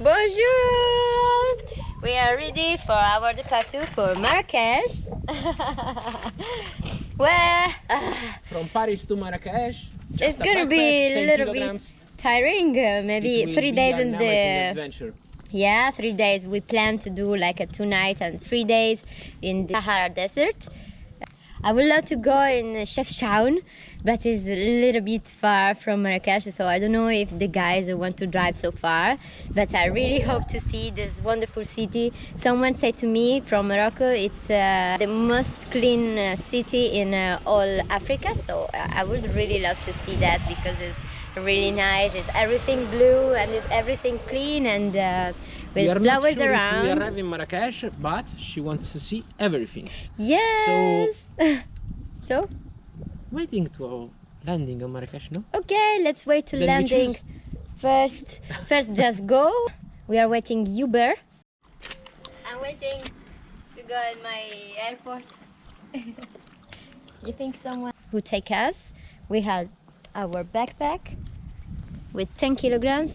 Bonjour! We are ready for our departure for Marrakesh. well, uh, From Paris to Marrakesh. it's just a gonna be a 10 little bit tiring. Uh, maybe three days in amazing the adventure. yeah, three days. We plan to do like a two nights and three days in the Sahara Desert. I would love to go in Chefchaouen, but it's a little bit far from Marrakesh, so I don't know if the guys want to drive so far. But I really hope to see this wonderful city. Someone said to me from Morocco, it's uh, the most clean uh, city in uh, all Africa, so I would really love to see that because it's really nice. It's everything blue and it's everything clean and uh, We with are not flowers sure if we arrive in Marrakesh, but she wants to see everything. Yes. So, Waiting to landing on Marrakesh, no? okay, let's wait to Then landing. First, first just go. We are waiting Uber. I'm waiting to go in my airport. you think someone who take us? We had our backpack with 10 kilograms.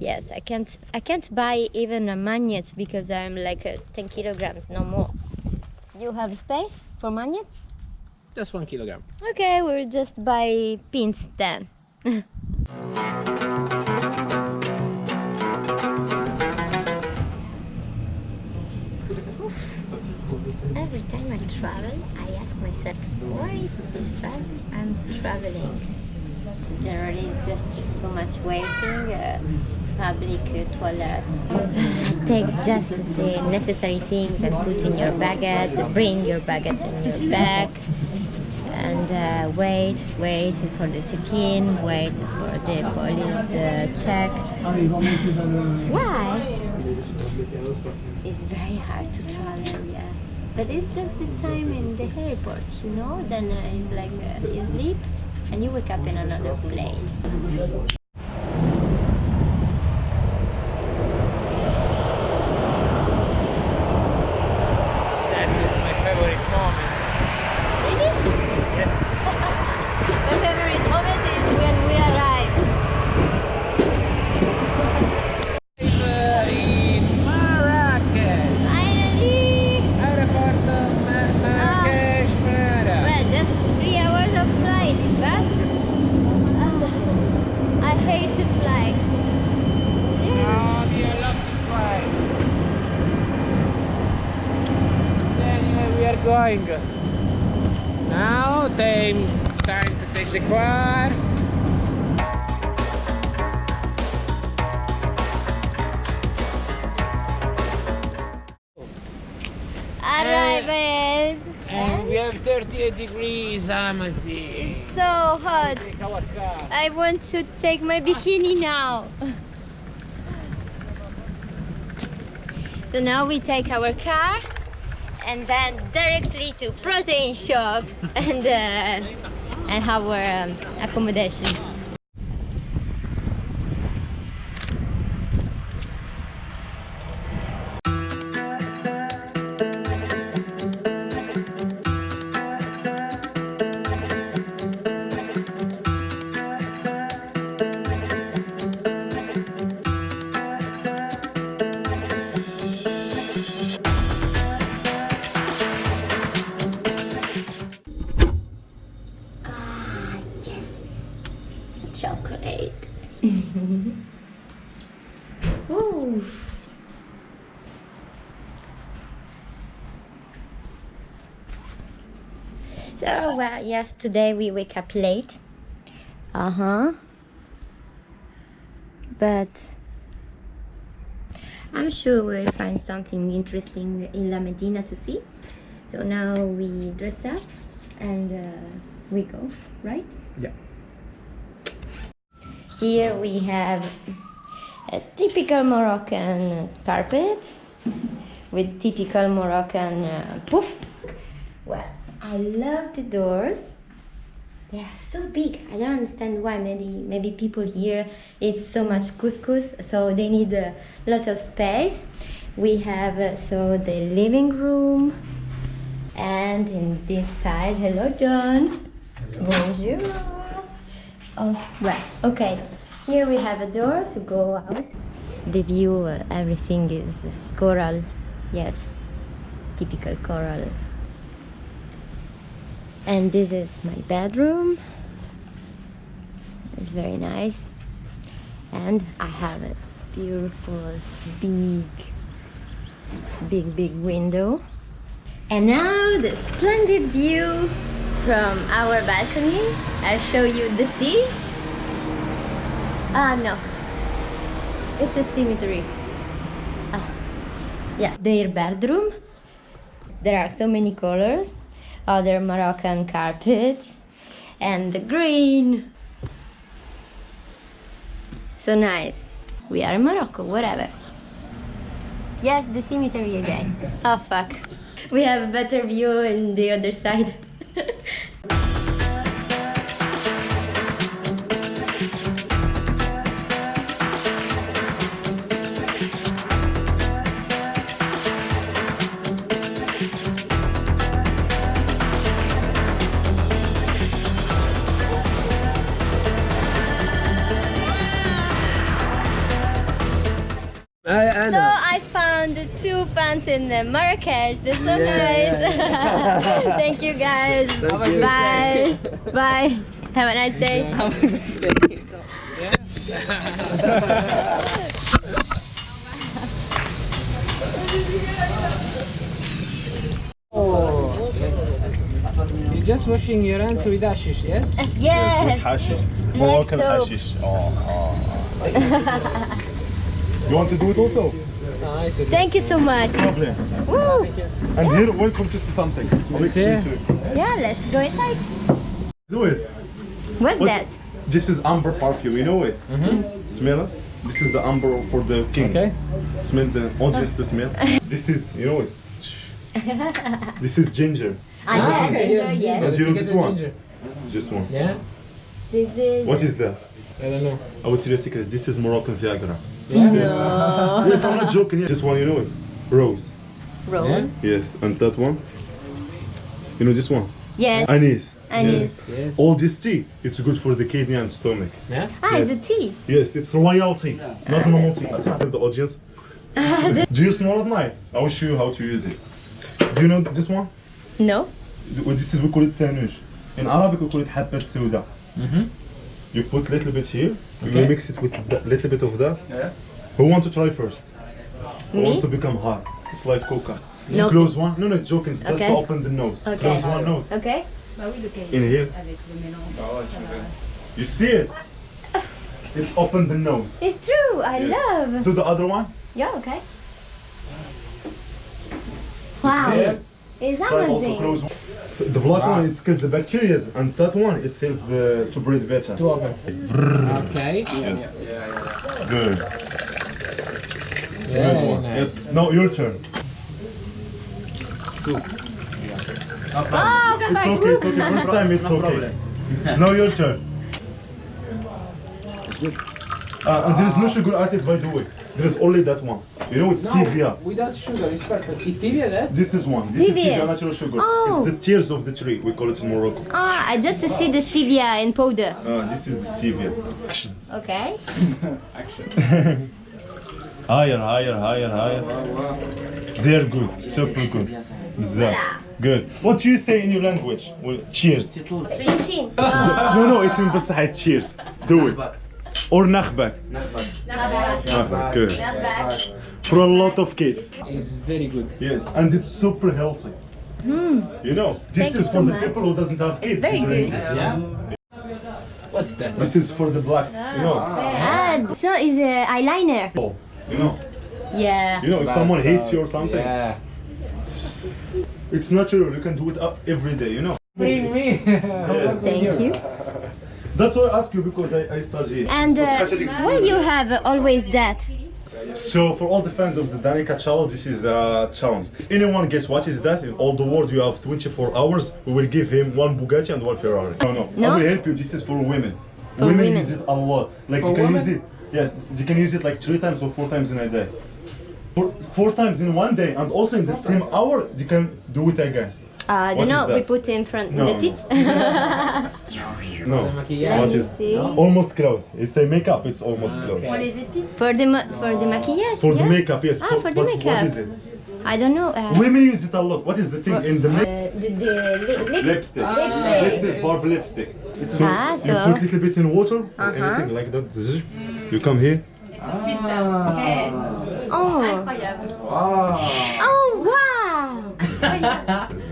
Yes, I can't I can't buy even a magnet because I'm like uh, 10 kilograms, no more. You have space for magnets? Just one kilogram. Okay, we'll just buy pins then. Every time I travel, I ask myself, why this time I'm traveling? Generally, it's just so much waiting, uh, public uh, toilets. Take just the necessary things and put in your baggage, bring your baggage in your bag, and uh, wait, wait for the check-in, wait for the police uh, check. Why? It's very hard to travel, yeah. But it's just the time in the airport, you know? Then uh, it's like uh, you sleep and you wake up in another place. Have 38 degrees, Amazi. It's so hot. Car. I want to take my bikini now. So now we take our car and then directly to protein shop and uh, and our um, accommodation. So, well, yes, today we wake up late. Uh huh. But I'm sure we'll find something interesting in La Medina to see. So now we dress up and uh, we go, right? Yeah. Here we have a typical Moroccan carpet with typical Moroccan uh, poof. Well, I love the doors. They are so big. I don't understand why. Maybe maybe people here eat so much couscous, so they need a lot of space. We have uh, so the living room, and in this side, hello John. Bonjour. Oh, well, okay. Here we have a door to go out. The view, uh, everything is coral. Yes, typical coral. And this is my bedroom. It's very nice. And I have a beautiful, big, big, big window. And now the splendid view from our balcony. I'll show you the sea. Ah, no. It's a cemetery. Ah, yeah, their bedroom. There are so many colors. Other Moroccan carpets and the green. So nice. We are in Morocco, whatever. Yes, the cemetery again. Oh fuck. We have a better view in the other side. two in uh, Marrakesh. They're so Yeah, nice. Thank you guys. Thank you. Bye. Bye. Have a nice day. Oh. You're just washing your hands with ashish, yes? Yes. Hashish. Like Moroccan soap. hashish. Oh, oh. you want to do it also? No, it's. Thank you so much. Problem. Woo. And here, welcome to see something. I'll explain to you. Yeah, let's go inside. Do it. What's What? that? This is amber perfume, you know it? Mm-hmm. Smell it? This is the amber for the king. Okay. Smell the audience to smell. This is, you know it? This is ginger. Ah, yeah, okay, ginger, yes, yes. And you know this one? ginger. Just one. Yeah? This is. What is that? I don't know. I will tell you a secret. This is Moroccan Viagra. Yeah? No. Yes, I'm not joking. This one, you know it? Rose. Rose. Yes, and that one? You know this one? Yes. Anise. Anise. Yes. All this tea, it's good for the kidney and stomach. Yeah? Ah, it's a tea. Yes, it's royal royalty, not normal tea. The audience. Do you smell it knife? I will show you how to use it. Do you know this one? No. This is we call it sandwich. In Arabic we call it habba souda. Mm-hmm. You put little bit here. You Okay. will mix it with a little bit of that. Yeah. Who want to try first? Who Me? want to become high? It's like coca. No. Close one. No, no, joking. Just Okay. to open the nose. Okay. Close one nose. Okay. But we look at. In here. You see it? It's open the nose. It's true. I Yes. love. Do the other one. Yeah. Okay. See Wow. It? It's amazing. close one. So the black Wow. one, it's killed the bacteria, and that one, it's help the, to breathe better. Two open. Okay. Yes. Good. Very Good one. nice. Yes. Now your turn. Oh, It's okay, it's okay. First time it's okay. Now your turn. Uh, and there is no sugar added by the way. There is only that one. You know it's no, stevia. Without sugar, it's perfect. Is stevia that? This is one. Stevia. This is stevia, natural sugar. Oh. It's the tears of the tree. We call it in Morocco. Ah, I just see the stevia in powder. Uh, this is the stevia. Action. Okay. Action. higher, higher, higher, higher. They're good. Super good. Bizarre. Good. What do you say in your language? Well, cheers. no, no, it's in Basahai. Cheers. Do it. Or nakhbak. Not bad. Good. Not. For a lot of kids. It's very good. Yes, and it's super healthy. You know, this Thank you is so for the much. people who doesn't have kids. It's very good. Yeah? What's that? This is for the black. You know. Ah, so is a eyeliner. Oh, You know. Yeah. You know, if someone hates you or something, Yeah. it's natural. You can do it every day. You know. Bring me. Thank you. That's why I ask you because I, I study. And uh, why you have always that? So for all the fans of the Danica challenge, this is a challenge. If anyone guess what is that, in all the world you have 24 hours, we will give him one Bugatti and one Ferrari. No, no, No? I will help you. This is for women. For women, women. use it a lot. Like For you can women? use it. Yes, you can use it like three times or four times in a day. Four, four times in one day, and also in the same hour, you can do it again. Uh, I What don't know. We that? put in front No, the no. teeth. No. The maquillage. Let What me is- see. Almost close. It's a makeup. It's almost Okay. close. What is it this? For the for the maquillage. For the makeup, yes. Ah, for the but makeup. What is it? I don't know. Uh, Women use it a lot. What is the thing in the uh, makeup? the the li- lips- Lipstick. Lipstick. This is barb lipstick. It's Ah, you so- put little bit in water or Uh-huh. anything like that. You come here. Oh. Oh. Oh wow!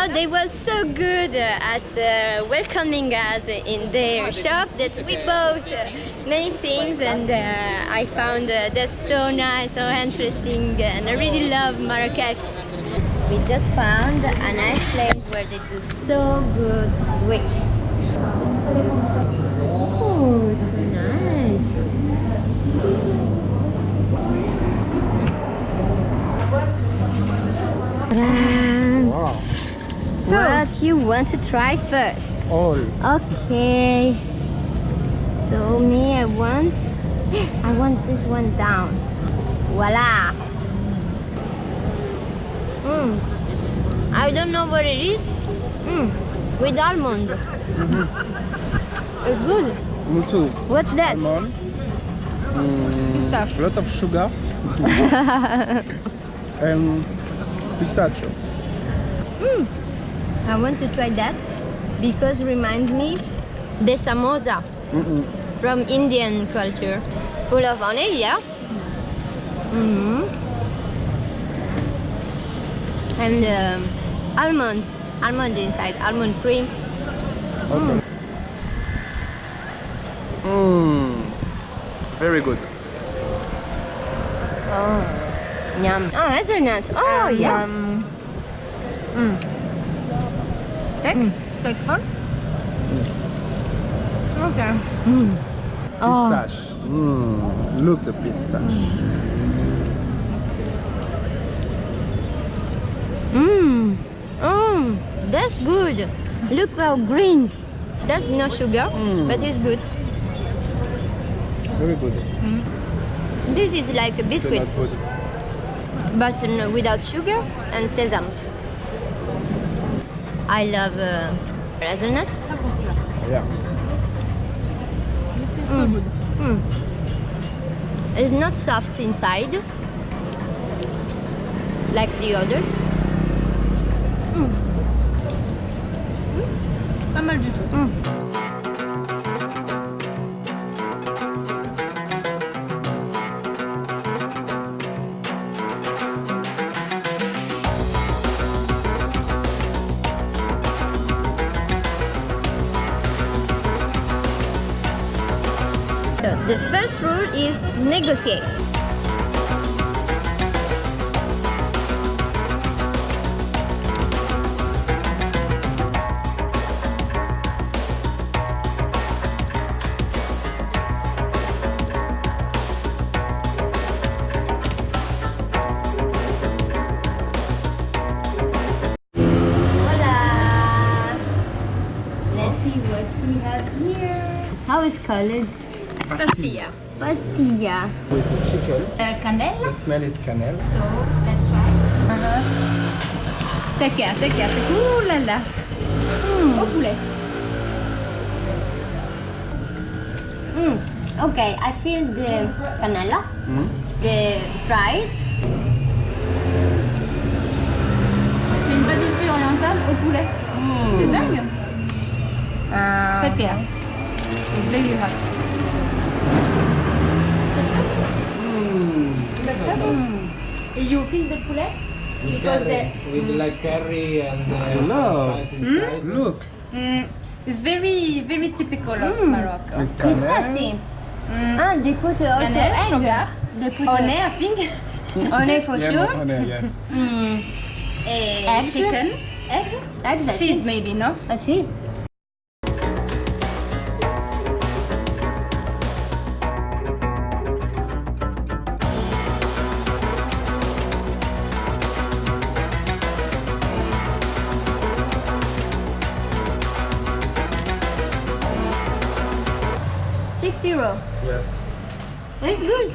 so they were so good at uh, welcoming us in their shop that we bought many things and uh, I found uh, that so nice, so interesting and I really love Marrakesh. We just found a nice place where they do so good sweets. Oh, so nice. What you want to try first? All. Okay. So me, I want, I want this one down. Voila. Mm. I don't know what it is. Mm. With almond. Mhm. It's good. Me too. What's that? Almond. Mm, a lot of sugar and pistachio. Mm. I want to try that because it reminds me the samosa Mm-mm. from Indian culture, full of honey, yeah. hmm And um, almond, almond inside, almond cream. Okay. Mm. Very good. Oh, yum. Oh, hazelnut. Oh, yeah. Mm. Take, take one. Okay. Mm. Oh, Pistache. Mm. Look the pistache. mmm, mmm, that's good. Look how green. That's no sugar, Mm. but it's good. Very good. This is like a biscuit. But without sugar and sesame. I love uh, hazelnut. Yeah. This is so Mm. good. Mm. It's not soft inside like the others. Mm. Pas mal du tout. Negotiate. Hola! Let's see what we have here. How is called? Pastilla. Pastilla. With the chicken. Uh, cannelle. The smell is cannelle. So let's try. Take care, take care. take- Ouh là là. Au poulet. Mm. Okay, I feel the cannella, Mm. the fried. C'est une pâtisserie orientale au poulet. C'est dingue. Uh, Take care. It's very hot. You feel the poulet? Because the, with like curry and uh, No. some spice inside. Look. mm, it's very, very typical of Mm. Morocco. With It's tasty. Mm. Ah, they put uh, also Cannelle, egg. sugar, They put honey, I think. uh, honey for Yeah, sure. on there, yeah. Mm. Eh, Eggs? Chicken. Eggs? Eggs, Cheese maybe, no? A cheese. Yes. It's good.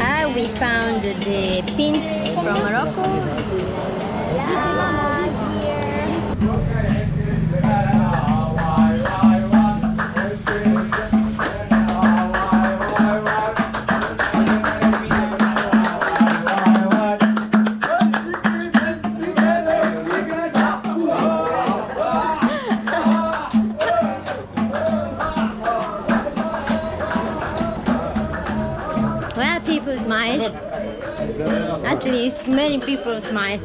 Ah, we found the pins from Morocco. Many people smile.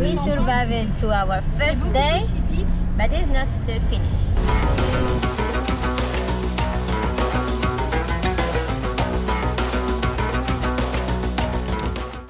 We survived to our first day, but it's not still finished.